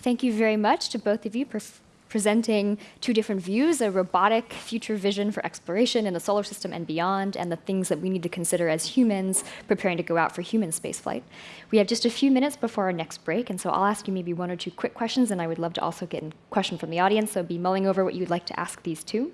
Thank you very much to both of you for presenting two different views, a robotic future vision for exploration in the solar system and beyond, and the things that we need to consider as humans preparing to go out for human spaceflight. We have just a few minutes before our next break, and so I'll ask you maybe one or two quick questions, and I would love to also get a question from the audience, so be mulling over what you'd like to ask these two.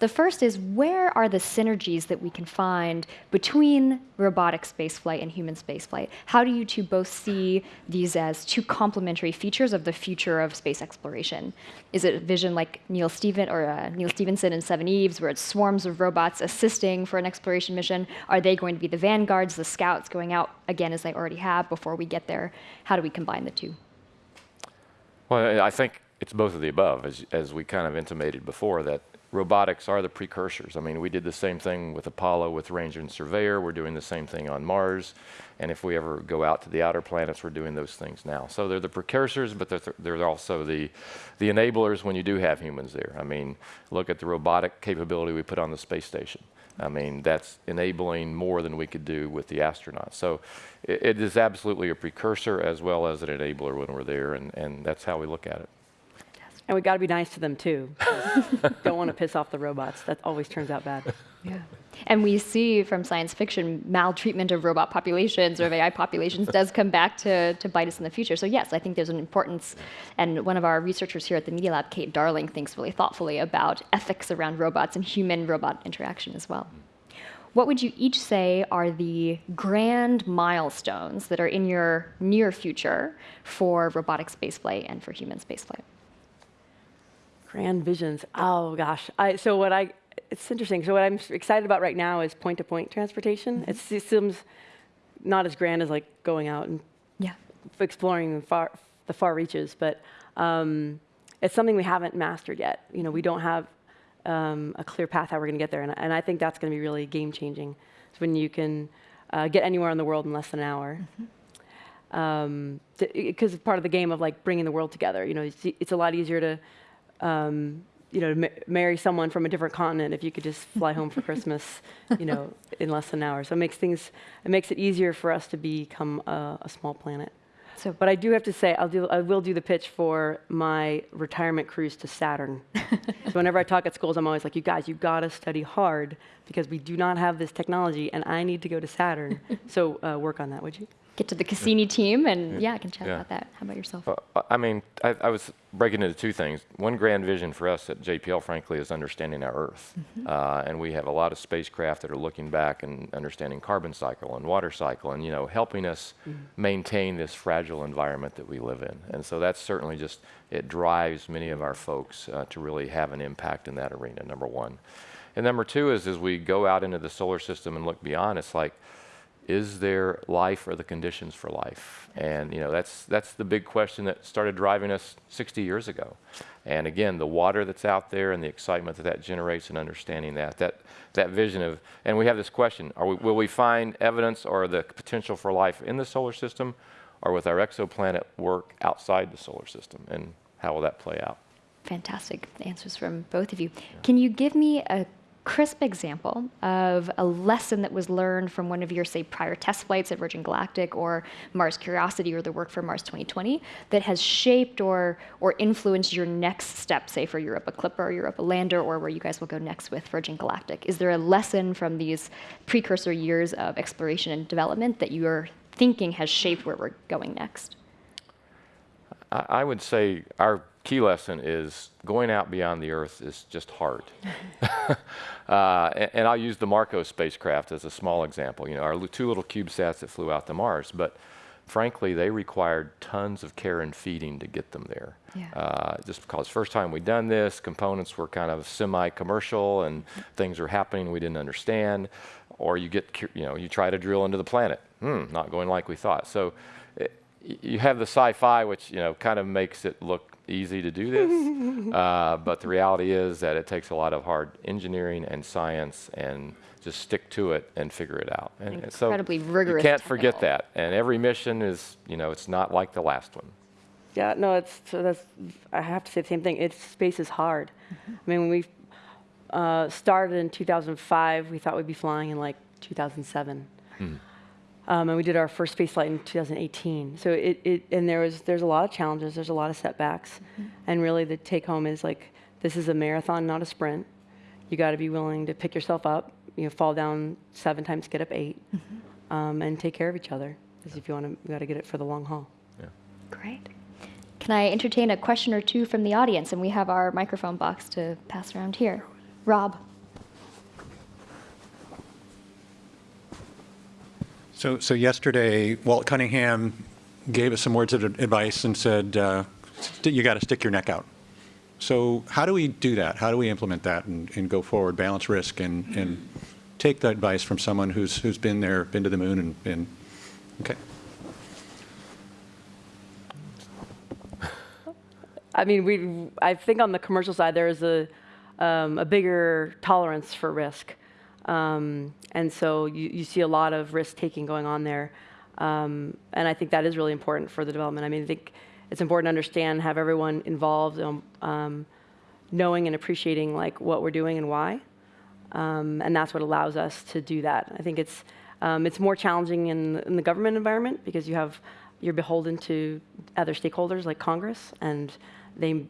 The first is where are the synergies that we can find between robotic spaceflight and human spaceflight? How do you two both see these as two complementary features of the future of space exploration? Is it a vision like Neil Steven or uh, Neal Stephenson in Seveneves, where it's swarms of robots assisting for an exploration mission? Are they going to be the vanguards, the scouts going out again as they already have before we get there? How do we combine the two? Well, I think it's both of the above, as, as we kind of intimated before, that robotics are the precursors. I mean, we did the same thing with Apollo with Ranger and Surveyor. We're doing the same thing on Mars. And if we ever go out to the outer planets, we're doing those things now. So they're the precursors, but they're, th they're also the, the enablers when you do have humans there. I mean, look at the robotic capability we put on the space station. I mean, that's enabling more than we could do with the astronauts. So it, it is absolutely a precursor as well as an enabler when we're there, and, and that's how we look at it. And we got to be nice to them too. Don't want to piss off the robots. That always turns out bad. Yeah. And we see from science fiction maltreatment of robot populations or of AI populations does come back to, to bite us in the future. So yes, I think there's an importance, and one of our researchers here at the Media Lab, Kate Darling, thinks really thoughtfully about ethics around robots and human-robot interaction as well. What would you each say are the grand milestones that are in your near future for robotic spaceflight and for human spaceflight? Grand visions. Oh gosh. I, so what I, it's interesting. So what I'm excited about right now is point-to-point -point transportation. Mm -hmm. It seems not as grand as like going out and yeah. exploring the far, the far reaches, but um, it's something we haven't mastered yet. You know, we don't have um, a clear path how we're going to get there, and, and, I think that's going to be really game-changing. It's when you can uh, get anywhere in the world in less than an hour. Mm -hmm because um, part of the game of like bringing the world together. You know, it's, it's, a lot easier to um, you know, ma marry someone from a different continent if you could just fly home for Christmas, you know, in less than an hour. So it makes things, it makes it easier for us to become a, a small planet. So, but I do have to say, I'll do, I will do the pitch for my retirement cruise to Saturn. so whenever I talk at schools, I'm always like, you guys, you gotta study hard because we do not have this technology and I need to go to Saturn. so uh, work on that, would you? Get to the Cassini team, and yeah, I can chat yeah. about that. How about yourself? Uh, I mean, I, I, was breaking into two things. One grand vision for us at JPL, frankly, is understanding our Earth. Mm -hmm. uh, and we have a lot of spacecraft that are looking back and understanding carbon cycle and water cycle and, you know, helping us mm -hmm. maintain this fragile environment that we live in. And so that's certainly just, it drives many of our folks uh, to really have an impact in that arena, number one. And number two is as we go out into the solar system and look beyond, it's like, is there life or the conditions for life? And you know, that's, that's the big question that started driving us 60 years ago. And again, the water that's out there and the excitement that that generates and understanding that, that, that vision of, and we have this question, are we, will we find evidence or the potential for life in the solar system or with our exoplanet work outside the solar system? And how will that play out? Fantastic answers from both of you. Yeah. Can you give me a crisp example of a lesson that was learned from one of your, say, prior test flights at Virgin Galactic or Mars Curiosity or the work for Mars 2020 that has shaped or, or influenced your next step, say, for Europa Clipper or Europa Lander or where you guys will go next with Virgin Galactic? Is there a lesson from these precursor years of exploration and development that you're thinking has shaped where we're going next? I would say our key lesson is going out beyond the Earth is just hard. uh, and, and, I'll use the MarCO spacecraft as a small example. You know, our two little CubeSats that flew out to Mars, but frankly, they required tons of care and feeding to get them there. Yeah. Uh, just because first time we'd done this, components were kind of semi-commercial and things were happening we didn't understand. Or you get, you know, you try to drill into the planet. Hmm, not going like we thought. So it, you have the sci-fi, which you know kind of makes it look easy to do this, uh, but the reality is that it takes a lot of hard engineering and science and just stick to it and figure it out. And Incredibly so rigorous. You can't forget that. And every mission is, you know, it's not like the last one. Yeah, no, it's so that's. I have to say the same thing. It's space is hard. Mm -hmm. I mean, when we uh, started in 2005, we thought we'd be flying in like 2007. Hmm. Um, and we did our first space flight in 2018. So it, it and there was there's a lot of challenges, there's a lot of setbacks, and really the take home is like this is a marathon, not a sprint. You got to be willing to pick yourself up, you know, fall down seven times, get up 8 um, and take care of each other. Because if you want to, you got to get it for the long haul. Yeah. Great. Can I entertain a question or two from the audience? And we have our microphone box to pass around here. Rob. So, so yesterday, Walt Cunningham gave us some words of advice and said, uh, you got to stick your neck out. So how do we do that? How do we implement that and, and go forward, balance risk, and, and take the advice from someone who's, who's been there, been to the moon, and, and okay. I mean, we. I think on the commercial side there is a um, a bigger tolerance for risk, um, and so you, you see a lot of risk taking going on there, um, and I think that is really important for the development. I mean, I think it's important to understand, have everyone involved, um, um, knowing and appreciating like what we're doing and why, um, and that's what allows us to do that. I think it's um, it's more challenging in, in the government environment because you have you're beholden to other stakeholders like Congress, and they,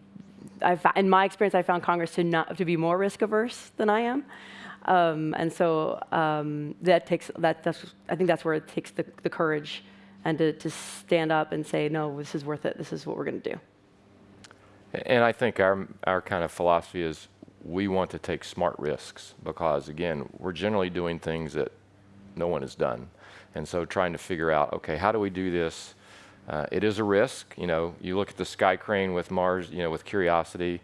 I've, in my experience, I found Congress to not to be more risk averse than I am, um, and so um, that takes that. That's I think that's where it takes the, the courage and to, to stand up and say, no, this is worth it. This is what we're going to do. And I think our, our kind of philosophy is we want to take smart risks because, again, we're generally doing things that no one has done. And so trying to figure out, okay, how do we do this? Uh, it is a risk. You know, you look at the sky crane with Mars, you know, with Curiosity,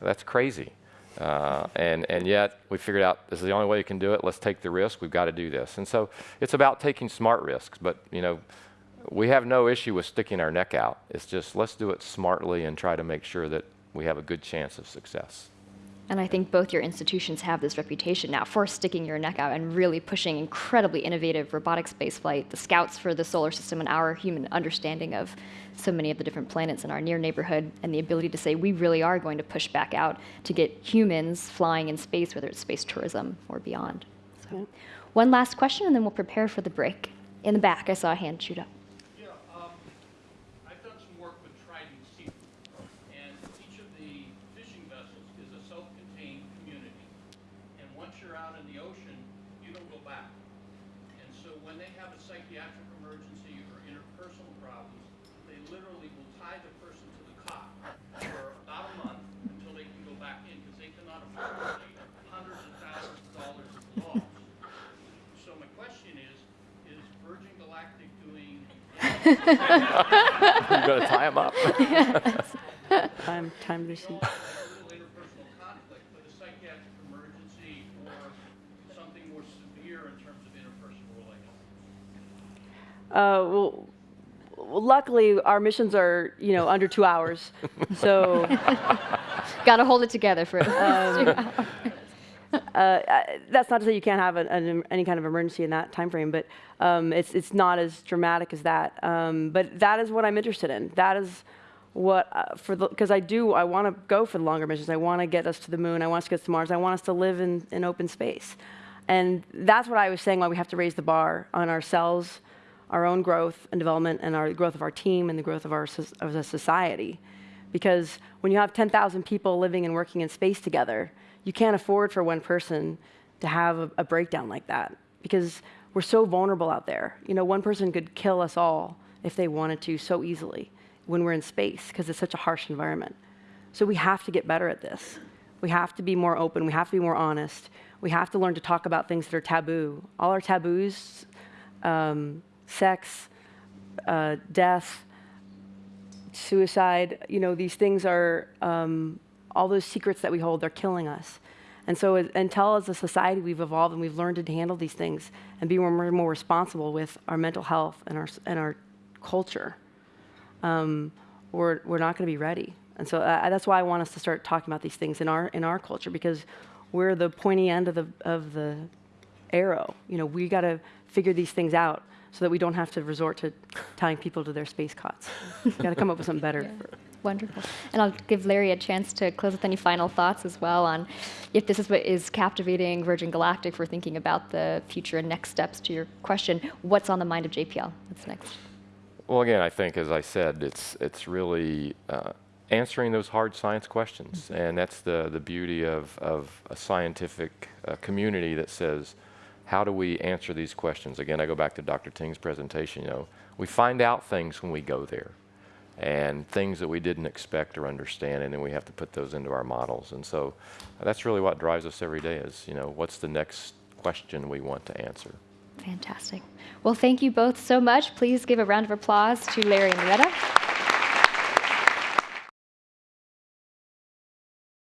that's crazy. Uh, and, and yet we figured out this is the only way you can do it. Let's take the risk. We've got to do this. And so it's about taking smart risks. But, you know, we have no issue with sticking our neck out. It's just let's do it smartly and try to make sure that we have a good chance of success. And I think both your institutions have this reputation now for sticking your neck out and really pushing incredibly innovative robotic spaceflight, the scouts for the solar system and our human understanding of so many of the different planets in our near neighborhood, and the ability to say we really are going to push back out to get humans flying in space, whether it's space tourism or beyond. So, one last question, and then we'll prepare for the break. In the back, I saw a hand shoot up. Yeah, um, I've done some work with Trident Seafood, and each of the fishing vessels is a self-contained community. And once you're out in the ocean, you don't go back. And so when they have a psychiatric emergency or interpersonal problems, they literally will tie the person to the cot for about a month until they can go back in, because they cannot afford to pay hundreds of thousands of dollars of loss. So my question is, is Virgin Galactic doing you got to tie them up. Time, time to see. a little interpersonal conflict, but a psychiatric emergency or something more severe in terms of interpersonal relations? Uh, well, well, luckily our missions are you know under two hours, so. Got to hold it together for uh, that's not to say you can't have an, an, any kind of emergency in that time frame, but um, it's it's not as dramatic as that. Um, but that is what I'm interested in. That is what uh, for the because I do I want to go for the longer missions. I want to get us to the moon. I want us to get to Mars. I want us to live in, in open space, and that's what I was saying. Why we have to raise the bar on ourselves, our own growth and development, and our growth of our team and the growth of our of a society. Because when you have 10,000 people living and working in space together, you can't afford for one person to have a, a breakdown like that because we're so vulnerable out there. You know, one person could kill us all if they wanted to so easily when we're in space because it's such a harsh environment. So we have to get better at this. We have to be more open. We have to be more honest. We have to learn to talk about things that are taboo. All our taboos, um, sex, uh, death, suicide, you know, these things are um, all those secrets that we hold, they're killing us. And so, until as a society we've evolved and we've learned to handle these things and be more more responsible with our mental health and our, and our culture, um, we're, we're not going to be ready. And so uh, that's why I want us to start talking about these things in our, in our culture because we're the pointy end of the, of the arrow. You know, we got to figure these things out so that we don't have to resort to tying people to their space cots. Got to come up with something better. Wonderful. And I'll give Larry a chance to close with any final thoughts as well on if this is what is captivating Virgin Galactic for thinking about the future and next steps to your question. What's on the mind of JPL? What's next? Well, again, I think, as I said, it's it's really uh, answering those hard science questions, and that's the the beauty of of a scientific uh, community that says, how do we answer these questions? Again, I go back to Dr. Ting's presentation. You know, we find out things when we go there, and things that we didn't expect or understand, and then we have to put those into our models. And so, that's really what drives us every day. Is you know, what's the next question we want to answer? Fantastic. Well, thank you both so much. Please give a round of applause to Larry and Loretta.